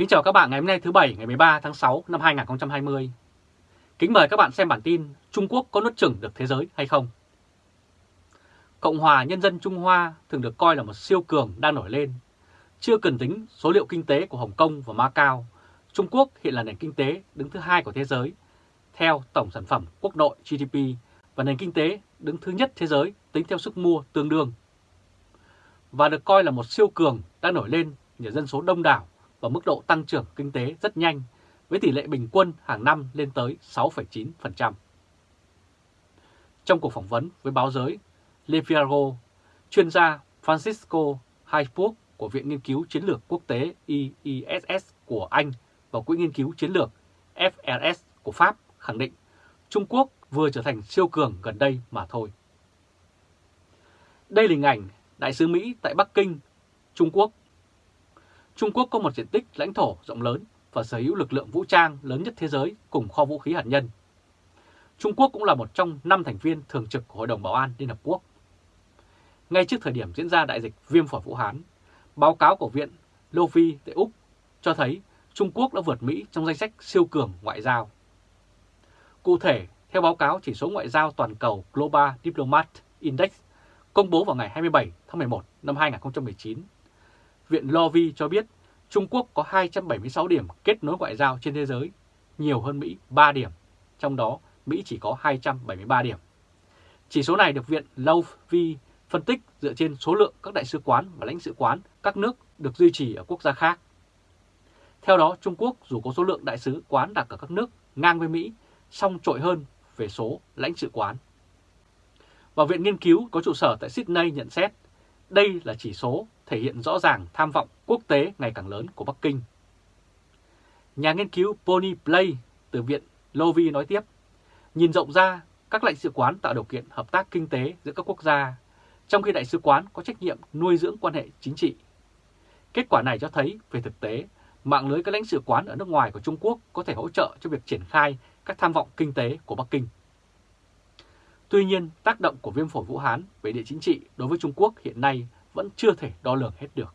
Kính chào các bạn ngày hôm nay thứ Bảy ngày 13 tháng 6 năm 2020. Kính mời các bạn xem bản tin Trung Quốc có nuốt chửng được thế giới hay không? Cộng hòa Nhân dân Trung Hoa thường được coi là một siêu cường đang nổi lên. Chưa cần tính số liệu kinh tế của Hồng Kông và Macau, Trung Quốc hiện là nền kinh tế đứng thứ hai của thế giới, theo tổng sản phẩm quốc nội GDP và nền kinh tế đứng thứ nhất thế giới tính theo sức mua tương đương. Và được coi là một siêu cường đang nổi lên nhờ dân số đông đảo và mức độ tăng trưởng kinh tế rất nhanh với tỷ lệ bình quân hàng năm lên tới 6,9%. Trong cuộc phỏng vấn với báo giới Le Figaro, chuyên gia Francisco Hayford của Viện Nghiên cứu Chiến lược Quốc tế IISS của Anh và Quỹ Nghiên cứu Chiến lược FRS của Pháp khẳng định Trung Quốc vừa trở thành siêu cường gần đây mà thôi. Đây là hình ảnh Đại sứ Mỹ tại Bắc Kinh, Trung Quốc Trung Quốc có một diện tích lãnh thổ rộng lớn và sở hữu lực lượng vũ trang lớn nhất thế giới cùng kho vũ khí hạt nhân. Trung Quốc cũng là một trong năm thành viên thường trực của Hội đồng Bảo an Liên Hợp Quốc. Ngay trước thời điểm diễn ra đại dịch viêm phổi Vũ Hán, báo cáo của Viện Lovi tại Úc cho thấy Trung Quốc đã vượt Mỹ trong danh sách siêu cường ngoại giao. Cụ thể, theo báo cáo chỉ số ngoại giao toàn cầu Global Diplomat Index công bố vào ngày 27 tháng 11 năm 2019, Viện Lovi cho biết Trung Quốc có 276 điểm kết nối ngoại giao trên thế giới, nhiều hơn Mỹ 3 điểm, trong đó Mỹ chỉ có 273 điểm. Chỉ số này được Viện Lovi phân tích dựa trên số lượng các đại sứ quán và lãnh sự quán các nước được duy trì ở quốc gia khác. Theo đó, Trung Quốc dù có số lượng đại sứ quán đặt ở các nước ngang với Mỹ, song trội hơn về số lãnh sự quán. Và Viện Nghiên cứu có trụ sở tại Sydney nhận xét đây là chỉ số thể hiện rõ ràng tham vọng quốc tế ngày càng lớn của Bắc Kinh. Nhà nghiên cứu Pony Play từ Viện Lovi nói tiếp, nhìn rộng ra, các lãnh sự quán tạo điều kiện hợp tác kinh tế giữa các quốc gia, trong khi đại sứ quán có trách nhiệm nuôi dưỡng quan hệ chính trị. Kết quả này cho thấy, về thực tế, mạng lưới các lãnh sự quán ở nước ngoài của Trung Quốc có thể hỗ trợ cho việc triển khai các tham vọng kinh tế của Bắc Kinh. Tuy nhiên, tác động của viêm phổi Vũ Hán về địa chính trị đối với Trung Quốc hiện nay vẫn chưa thể đo lường hết được.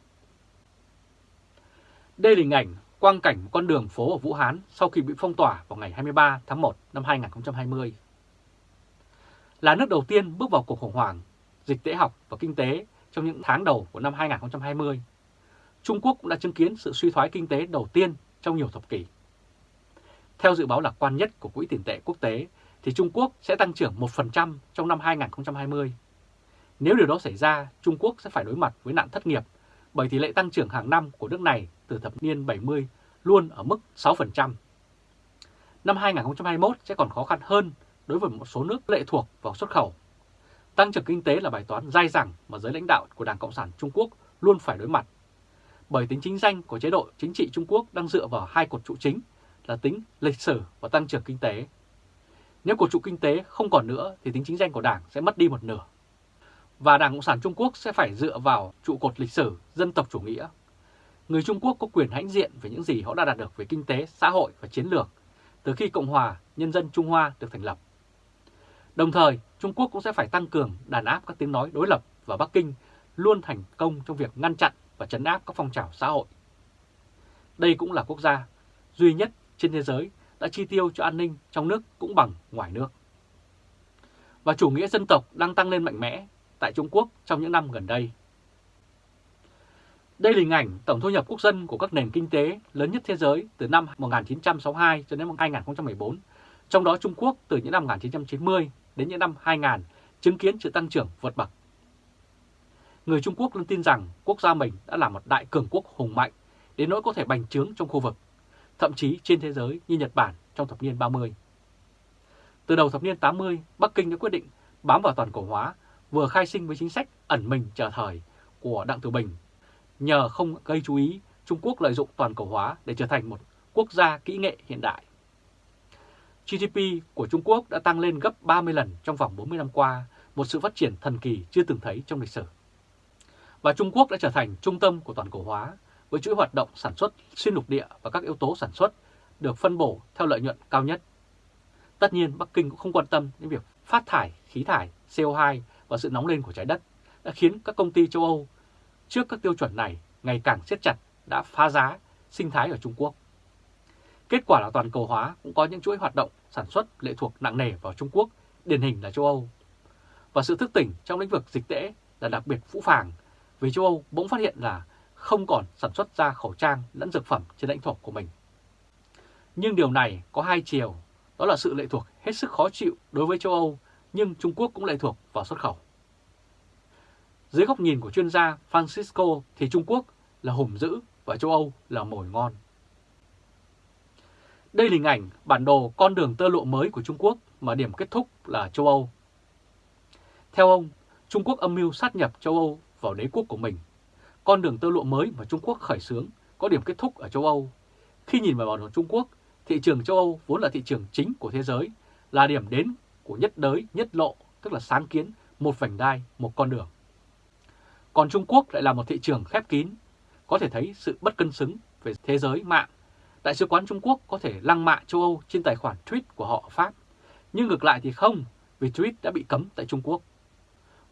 Đây là hình ảnh quang cảnh một con đường phố ở Vũ Hán sau khi bị phong tỏa vào ngày 23 tháng 1 năm 2020. Là nước đầu tiên bước vào cuộc khủng hoảng, dịch tễ học và kinh tế trong những tháng đầu của năm 2020, Trung Quốc cũng đã chứng kiến sự suy thoái kinh tế đầu tiên trong nhiều thập kỷ. Theo dự báo lạc quan nhất của Quỹ tiền tệ quốc tế, thì Trung Quốc sẽ tăng trưởng 1% trong năm 2020 nếu điều đó xảy ra, Trung Quốc sẽ phải đối mặt với nạn thất nghiệp bởi tỷ lệ tăng trưởng hàng năm của nước này từ thập niên 70 luôn ở mức 6%. Năm 2021 sẽ còn khó khăn hơn đối với một số nước lệ thuộc vào xuất khẩu. Tăng trưởng kinh tế là bài toán dai dẳng mà giới lãnh đạo của Đảng Cộng sản Trung Quốc luôn phải đối mặt. Bởi tính chính danh của chế độ chính trị Trung Quốc đang dựa vào hai cột trụ chính là tính lịch sử và tăng trưởng kinh tế. Nếu cổ trụ kinh tế không còn nữa thì tính chính danh của Đảng sẽ mất đi một nửa và Đảng Cộng sản Trung Quốc sẽ phải dựa vào trụ cột lịch sử dân tộc chủ nghĩa. Người Trung Quốc có quyền hãnh diện về những gì họ đã đạt được về kinh tế, xã hội và chiến lược từ khi Cộng hòa Nhân dân Trung Hoa được thành lập. Đồng thời, Trung Quốc cũng sẽ phải tăng cường đàn áp các tiếng nói đối lập và Bắc Kinh luôn thành công trong việc ngăn chặn và chấn áp các phong trào xã hội. Đây cũng là quốc gia duy nhất trên thế giới đã chi tiêu cho an ninh trong nước cũng bằng ngoài nước. Và chủ nghĩa dân tộc đang tăng lên mạnh mẽ tại Trung Quốc trong những năm gần đây. Đây là hình ảnh tổng thu nhập quốc dân của các nền kinh tế lớn nhất thế giới từ năm 1962 cho đến năm 2014, trong đó Trung Quốc từ những năm 1990 đến những năm 2000 chứng kiến sự tăng trưởng vượt bậc. Người Trung Quốc luôn tin rằng quốc gia mình đã là một đại cường quốc hùng mạnh đến nỗi có thể bành trướng trong khu vực, thậm chí trên thế giới như Nhật Bản trong thập niên 30. Từ đầu thập niên 80, Bắc Kinh đã quyết định bám vào toàn cầu hóa vừa khai sinh với chính sách ẩn mình chờ thời của Đặng Tử Bình. Nhờ không gây chú ý, Trung Quốc lợi dụng toàn cầu hóa để trở thành một quốc gia kỹ nghệ hiện đại. GDP của Trung Quốc đã tăng lên gấp 30 lần trong vòng 40 năm qua, một sự phát triển thần kỳ chưa từng thấy trong lịch sử. Và Trung Quốc đã trở thành trung tâm của toàn cầu hóa, với chuỗi hoạt động sản xuất xuyên lục địa và các yếu tố sản xuất được phân bổ theo lợi nhuận cao nhất. Tất nhiên, Bắc Kinh cũng không quan tâm đến việc phát thải khí thải CO2 và sự nóng lên của trái đất đã khiến các công ty châu Âu trước các tiêu chuẩn này ngày càng siết chặt đã phá giá sinh thái ở Trung Quốc. Kết quả là toàn cầu hóa cũng có những chuỗi hoạt động sản xuất lệ thuộc nặng nề vào Trung Quốc, điển hình là châu Âu. Và sự thức tỉnh trong lĩnh vực dịch tễ là đặc biệt phũ phàng vì châu Âu bỗng phát hiện là không còn sản xuất ra khẩu trang lẫn dược phẩm trên lãnh thổ của mình. Nhưng điều này có hai chiều, đó là sự lệ thuộc hết sức khó chịu đối với châu Âu, nhưng Trung Quốc cũng lệ thuộc vào xuất khẩu. Dưới góc nhìn của chuyên gia Francisco thì Trung Quốc là hùm dữ và châu Âu là mồi ngon. Đây là hình ảnh bản đồ con đường tơ lụa mới của Trung Quốc mà điểm kết thúc là châu Âu. Theo ông, Trung Quốc âm mưu sát nhập châu Âu vào đế quốc của mình. Con đường tơ lụa mới mà Trung Quốc khởi xướng có điểm kết thúc ở châu Âu. Khi nhìn vào bản đồ Trung Quốc, thị trường châu Âu vốn là thị trường chính của thế giới, là điểm đến của nhất đới, nhất lộ, tức là sáng kiến một vành đai, một con đường. Còn Trung Quốc lại là một thị trường khép kín, có thể thấy sự bất cân xứng về thế giới mạng. Đại sứ quán Trung Quốc có thể lăng mạ châu Âu trên tài khoản tweet của họ ở Pháp, nhưng ngược lại thì không, vì tweet đã bị cấm tại Trung Quốc.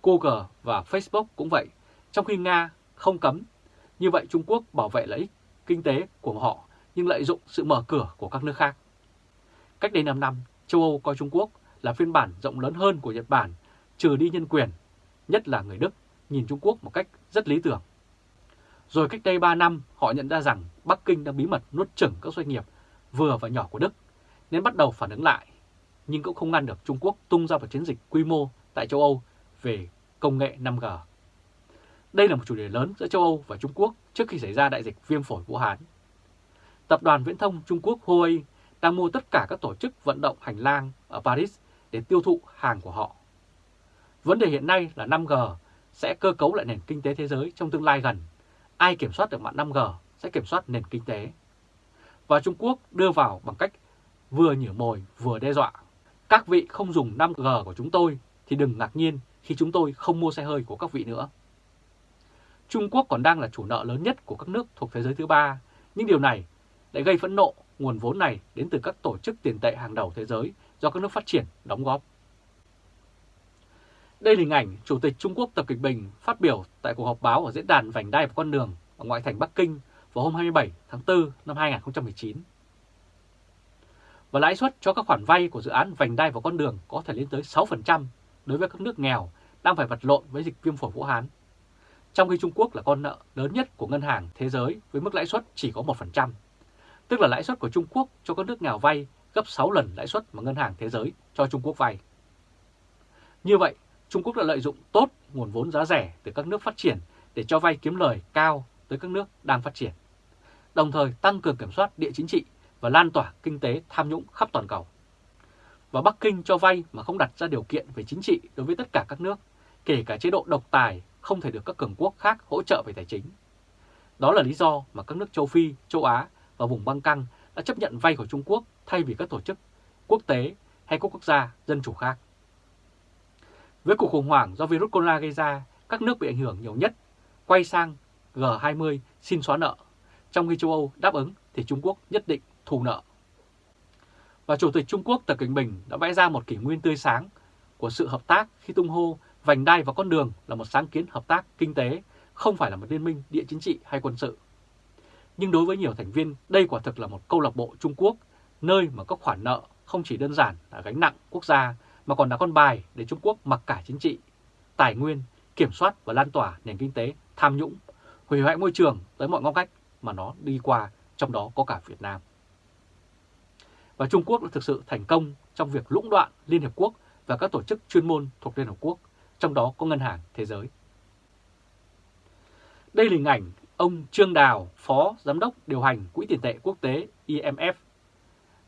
Google và Facebook cũng vậy, trong khi Nga không cấm. Như vậy Trung Quốc bảo vệ lợi ích kinh tế của họ nhưng lợi dụng sự mở cửa của các nước khác. Cách đây 5 năm, châu Âu coi Trung Quốc là phiên bản rộng lớn hơn của Nhật Bản, trừ đi nhân quyền, nhất là người Đức nhìn Trung Quốc một cách rất lý tưởng. Rồi cách đây 3 năm, họ nhận ra rằng Bắc Kinh đang bí mật nuốt chửng các doanh nghiệp vừa và nhỏ của Đức, nên bắt đầu phản ứng lại. Nhưng cũng không ngăn được Trung Quốc tung ra một chiến dịch quy mô tại châu Âu về công nghệ 5G. Đây là một chủ đề lớn giữa châu Âu và Trung Quốc trước khi xảy ra đại dịch viêm phổi Vũ Hán. Tập đoàn viễn thông Trung Quốc Huawei đang mua tất cả các tổ chức vận động hành lang ở Paris để tiêu thụ hàng của họ. Vấn đề hiện nay là 5G sẽ cơ cấu lại nền kinh tế thế giới trong tương lai gần. Ai kiểm soát được mạng 5G sẽ kiểm soát nền kinh tế. Và Trung Quốc đưa vào bằng cách vừa nhử mồi, vừa đe dọa. Các vị không dùng 5G của chúng tôi thì đừng ngạc nhiên khi chúng tôi không mua xe hơi của các vị nữa. Trung Quốc còn đang là chủ nợ lớn nhất của các nước thuộc thế giới thứ ba, nhưng điều này lại gây phẫn nộ nguồn vốn này đến từ các tổ chức tiền tệ hàng đầu thế giới do các nước phát triển đóng góp. Đây là hình ảnh Chủ tịch Trung Quốc Tập Kịch Bình phát biểu tại cuộc họp báo ở diễn đàn Vành đai và con đường ở ngoại thành Bắc Kinh vào hôm 27 tháng 4 năm 2019. Và lãi suất cho các khoản vay của dự án Vành đai và con đường có thể lên tới 6% đối với các nước nghèo đang phải vật lộn với dịch viêm phổi Vũ Hán. Trong khi Trung Quốc là con nợ lớn nhất của ngân hàng thế giới với mức lãi suất chỉ có 1%, tức là lãi suất của Trung Quốc cho các nước nghèo vay gấp 6 lần lãi suất mà ngân hàng thế giới cho Trung Quốc vay. Như vậy, Trung Quốc đã lợi dụng tốt nguồn vốn giá rẻ từ các nước phát triển để cho vay kiếm lời cao tới các nước đang phát triển, đồng thời tăng cường kiểm soát địa chính trị và lan tỏa kinh tế tham nhũng khắp toàn cầu. Và Bắc Kinh cho vay mà không đặt ra điều kiện về chính trị đối với tất cả các nước, kể cả chế độ độc tài không thể được các cường quốc khác hỗ trợ về tài chính. Đó là lý do mà các nước châu Phi, châu Á và vùng băng căng đã chấp nhận vay của Trung Quốc thay vì các tổ chức quốc tế hay các quốc gia dân chủ khác. Với cuộc khủng hoảng do virus corona gây ra, các nước bị ảnh hưởng nhiều nhất quay sang G20 xin xóa nợ, trong khi châu Âu đáp ứng thì Trung Quốc nhất định thù nợ. Và Chủ tịch Trung Quốc Tập Cận Bình đã vẽ ra một kỷ nguyên tươi sáng của sự hợp tác khi tung hô vành đai và con đường là một sáng kiến hợp tác kinh tế, không phải là một liên minh địa chính trị hay quân sự. Nhưng đối với nhiều thành viên, đây quả thực là một câu lạc bộ Trung Quốc, nơi mà các khoản nợ không chỉ đơn giản là gánh nặng quốc gia, mà còn là con bài để Trung Quốc mặc cả chính trị, tài nguyên, kiểm soát và lan tỏa nền kinh tế tham nhũng, hủy hoại môi trường tới mọi ngóc cách mà nó đi qua, trong đó có cả Việt Nam. Và Trung Quốc đã thực sự thành công trong việc lũng đoạn Liên Hợp Quốc và các tổ chức chuyên môn thuộc Liên Hợp Quốc, trong đó có Ngân hàng Thế giới. Đây là hình ảnh ông Trương Đào, Phó Giám đốc điều hành Quỹ tiền tệ quốc tế IMF.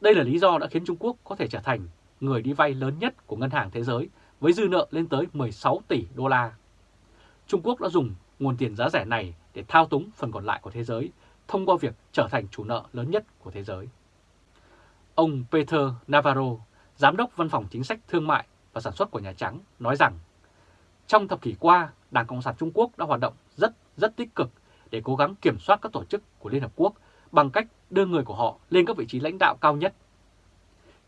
Đây là lý do đã khiến Trung Quốc có thể trở thành người đi vay lớn nhất của Ngân hàng Thế giới với dư nợ lên tới 16 tỷ đô la. Trung Quốc đã dùng nguồn tiền giá rẻ này để thao túng phần còn lại của thế giới thông qua việc trở thành chủ nợ lớn nhất của thế giới. Ông Peter Navarro, Giám đốc Văn phòng Chính sách Thương mại và Sản xuất của Nhà Trắng, nói rằng trong thập kỷ qua, Đảng Cộng sản Trung Quốc đã hoạt động rất rất tích cực để cố gắng kiểm soát các tổ chức của Liên Hợp Quốc bằng cách đưa người của họ lên các vị trí lãnh đạo cao nhất.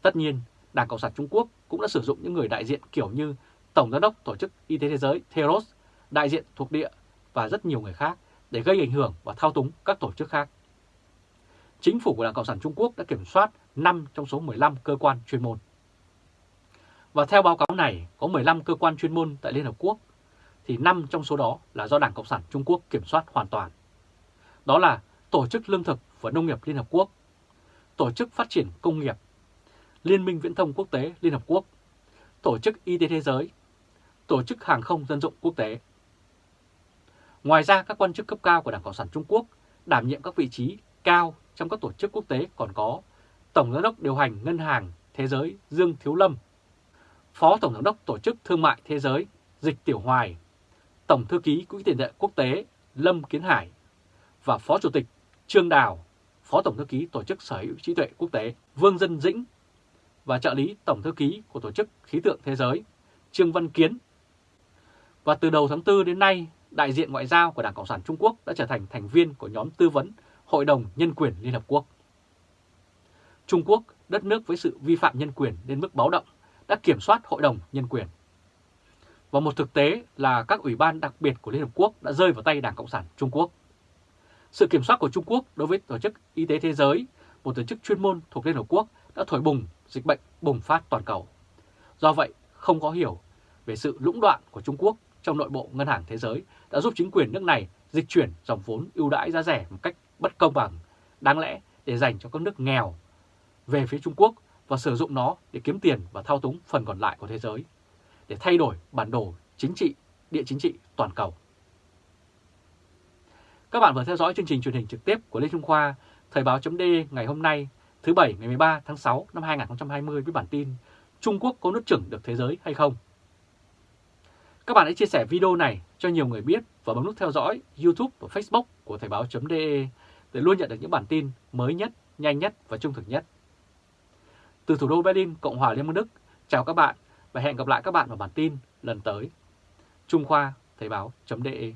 Tất nhiên, Đảng Cộng sản Trung Quốc cũng đã sử dụng những người đại diện kiểu như Tổng Giám đốc Tổ chức Y tế Thế giới Theros, đại diện thuộc địa và rất nhiều người khác để gây ảnh hưởng và thao túng các tổ chức khác. chính phủ của Đảng Cộng sản Trung Quốc đã kiểm soát 5 trong số 15 cơ quan chuyên môn. Và theo báo cáo này, có 15 cơ quan chuyên môn tại Liên Hợp Quốc, thì 5 trong số đó là do Đảng Cộng sản Trung Quốc kiểm soát hoàn toàn. Đó là Tổ chức Lương thực và Nông nghiệp Liên Hợp Quốc, Tổ chức Phát triển Công nghiệp, Liên minh Viễn thông Quốc tế Liên Hợp Quốc, Tổ chức Y tế Thế giới, Tổ chức Hàng không Dân dụng Quốc tế. Ngoài ra, các quan chức cấp cao của Đảng Cộng sản Trung Quốc đảm nhiệm các vị trí cao trong các tổ chức quốc tế còn có Tổng giám đốc điều hành Ngân hàng Thế giới Dương Thiếu Lâm, Phó Tổng giám đốc Tổ chức Thương mại Thế giới Dịch Tiểu Hoài, Tổng thư ký Quỹ tiền tệ quốc tế Lâm Kiến Hải và Phó Chủ tịch Trương Đào, Phó Tổng thư ký Tổ chức Sở hữu trí tuệ quốc tế Vương Dân Dĩnh và trợ lý Tổng thư ký của Tổ chức Khí tượng Thế giới Trương Văn Kiến. Và từ đầu tháng 4 đến nay, đại diện ngoại giao của Đảng Cộng sản Trung Quốc đã trở thành thành viên của nhóm tư vấn Hội đồng Nhân quyền Liên Hợp Quốc. Trung Quốc, đất nước với sự vi phạm nhân quyền đến mức báo động, đã kiểm soát Hội đồng Nhân quyền. Và một thực tế là các ủy ban đặc biệt của Liên Hợp Quốc đã rơi vào tay Đảng Cộng sản Trung Quốc. Sự kiểm soát của Trung Quốc đối với Tổ chức Y tế Thế giới, một tổ chức chuyên môn thuộc Liên Hợp Quốc đã thổi bùng dịch bệnh bùng phát toàn cầu. Do vậy, không có hiểu về sự lũng đoạn của Trung Quốc trong nội bộ Ngân hàng Thế giới đã giúp chính quyền nước này dịch chuyển dòng vốn ưu đãi giá rẻ một cách bất công bằng, đáng lẽ để dành cho các nước nghèo về phía Trung Quốc và sử dụng nó để kiếm tiền và thao túng phần còn lại của thế giới, để thay đổi bản đồ chính trị, địa chính trị toàn cầu. Các bạn vừa theo dõi chương trình truyền hình trực tiếp của Lê Trung Khoa, Thời báo chấm ngày hôm nay, thứ Bảy ngày 13 tháng 6 năm 2020 với bản tin Trung Quốc có nuốt chửng được thế giới hay không? Các bạn hãy chia sẻ video này cho nhiều người biết và bấm nút theo dõi YouTube và Facebook của Thời báo.de để luôn nhận được những bản tin mới nhất, nhanh nhất và trung thực nhất. Từ thủ đô Berlin, Cộng hòa Liên bang Đức, chào các bạn và hẹn gặp lại các bạn vào bản tin lần tới. Trung Khoa, Thời báo.de